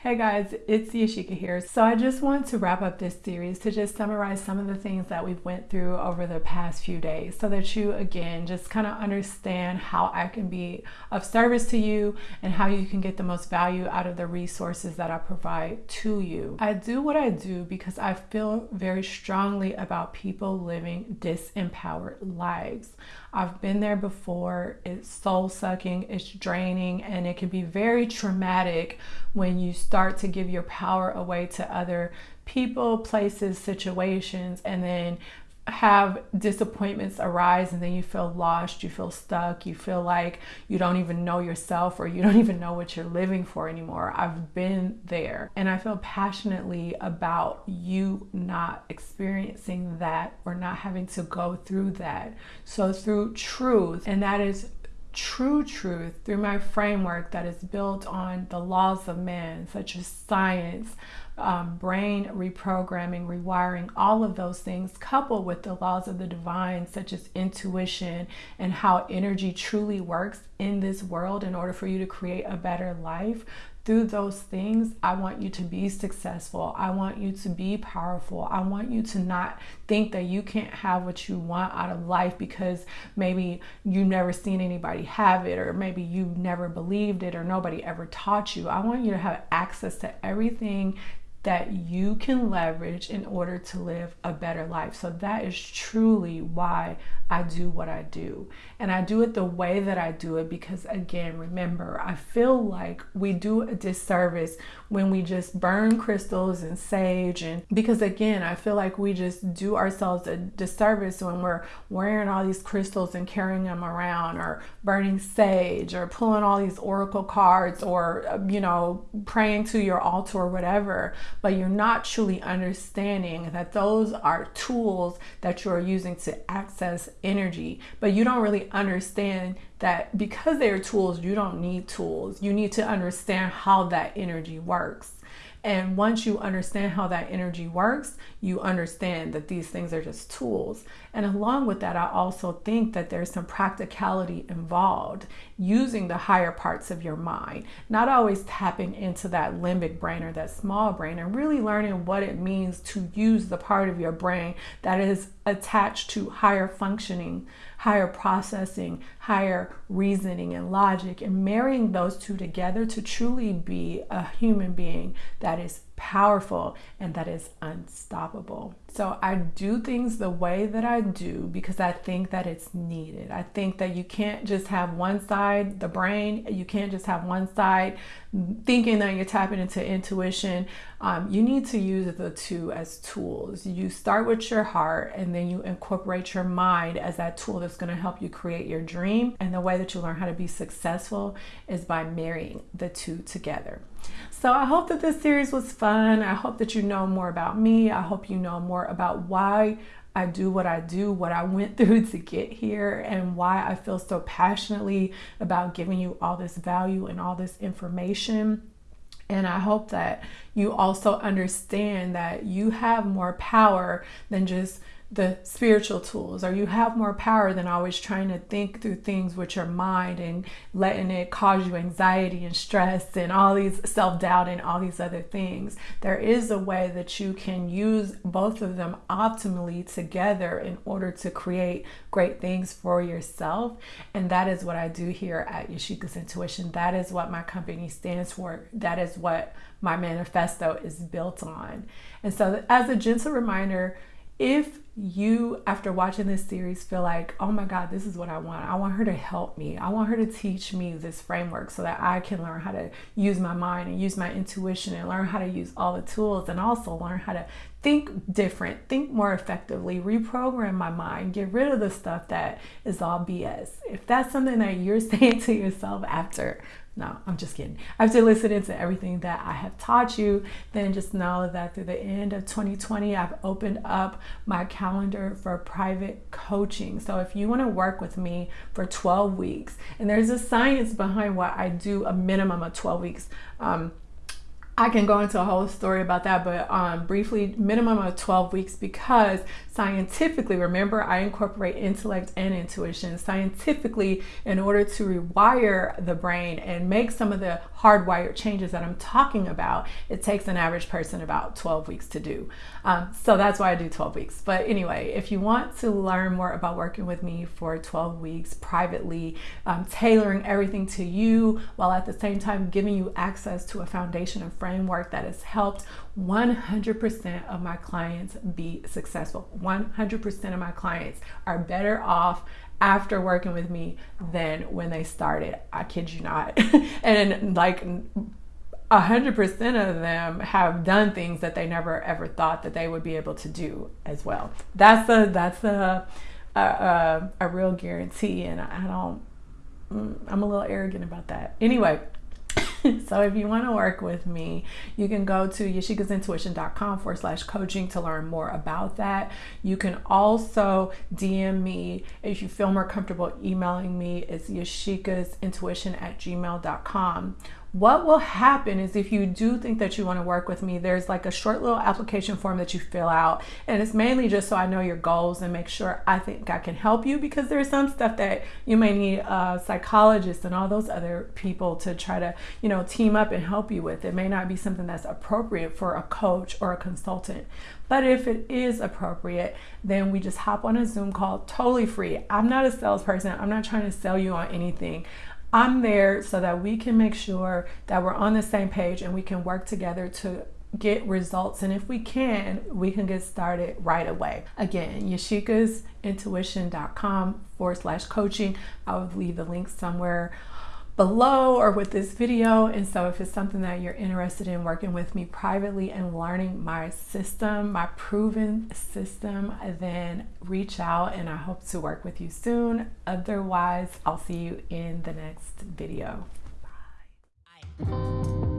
Hey guys, it's Yashika here. So I just want to wrap up this series to just summarize some of the things that we've went through over the past few days so that you again just kind of understand how I can be of service to you and how you can get the most value out of the resources that I provide to you. I do what I do because I feel very strongly about people living disempowered lives. I've been there before. It's soul sucking, it's draining, and it can be very traumatic when you start to give your power away to other people, places, situations, and then have disappointments arise and then you feel lost, you feel stuck, you feel like you don't even know yourself or you don't even know what you're living for anymore. I've been there and I feel passionately about you not experiencing that or not having to go through that. So, through truth, and that is true truth through my framework that is built on the laws of man, such as science, um, brain reprogramming, rewiring, all of those things, coupled with the laws of the divine, such as intuition and how energy truly works in this world in order for you to create a better life. Through those things, I want you to be successful. I want you to be powerful. I want you to not think that you can't have what you want out of life because maybe you've never seen anybody have it, or maybe you've never believed it, or nobody ever taught you. I want you to have access to everything that you can leverage in order to live a better life. So that is truly why I do what I do. And I do it the way that I do it because, again, remember, I feel like we do a disservice when we just burn crystals and sage. And because, again, I feel like we just do ourselves a disservice when we're wearing all these crystals and carrying them around, or burning sage, or pulling all these oracle cards, or, uh, you know, praying to your altar or whatever. But you're not truly understanding that those are tools that you're using to access energy, but you don't really understand that because they are tools, you don't need tools. You need to understand how that energy works. And once you understand how that energy works, you understand that these things are just tools. And along with that, I also think that there's some practicality involved using the higher parts of your mind, not always tapping into that limbic brain or that small brain, and really learning what it means to use the part of your brain that is attached to higher functioning higher processing, higher reasoning and logic, and marrying those two together to truly be a human being that is powerful and that is unstoppable. So I do things the way that I do because I think that it's needed. I think that you can't just have one side, the brain, you can't just have one side thinking that you're tapping into intuition. Um, you need to use the two as tools. You start with your heart and then you incorporate your mind as that tool that's going to help you create your dream. And the way that you learn how to be successful is by marrying the two together. So I hope that this series was fun. I hope that you know more about me. I hope you know more about why I do what I do, what I went through to get here, and why I feel so passionately about giving you all this value and all this information. And I hope that you also understand that you have more power than just the spiritual tools or you have more power than always trying to think through things with your mind and letting it cause you anxiety and stress and all these self-doubt and all these other things. There is a way that you can use both of them optimally together in order to create great things for yourself. And that is what I do here at Yashika's Intuition. That is what my company stands for. That is what my manifesto is built on and so as a gentle reminder if you, after watching this series, feel like, oh my God, this is what I want. I want her to help me. I want her to teach me this framework so that I can learn how to use my mind and use my intuition and learn how to use all the tools and also learn how to think different, think more effectively, reprogram my mind, get rid of the stuff that is all BS. If that's something that you're saying to yourself after no, I'm just kidding. After listening to everything that I have taught you, then just know that through the end of 2020, I've opened up my calendar for private coaching. So if you want to work with me for 12 weeks, and there's a science behind why I do a minimum of 12 weeks. Um, I can go into a whole story about that, but um, briefly, minimum of 12 weeks because scientifically, remember, I incorporate intellect and intuition. Scientifically, in order to rewire the brain and make some of the hardwired changes that I'm talking about, it takes an average person about 12 weeks to do. Um, so that's why I do 12 weeks. But anyway, if you want to learn more about working with me for 12 weeks privately, um, tailoring everything to you while at the same time giving you access to a foundation and framework that has helped 100% of my clients be successful. 100% of my clients are better off after working with me than when they started. I kid you not. and like hundred percent of them have done things that they never ever thought that they would be able to do as well. That's a that's a a, a, a real guarantee, and I don't. Mm, I'm a little arrogant about that. Anyway, so if you want to work with me, you can go to yashikasintuition.com forward slash coaching to learn more about that. You can also DM me if you feel more comfortable emailing me. It's yashikasintuition at gmail.com what will happen is if you do think that you want to work with me, there's like a short little application form that you fill out. And it's mainly just so I know your goals and make sure I think I can help you because there's some stuff that you may need a psychologist and all those other people to try to, you know, team up and help you with. It may not be something that's appropriate for a coach or a consultant. But if it is appropriate, then we just hop on a Zoom call totally free. I'm not a salesperson. I'm not trying to sell you on anything. I'm there so that we can make sure that we're on the same page and we can work together to get results. And if we can, we can get started right away. Again, yashikasintuition.com forward slash coaching. I'll leave the link somewhere below or with this video. And so if it's something that you're interested in working with me privately and learning my system, my proven system, then reach out and I hope to work with you soon. Otherwise, I'll see you in the next video. Bye.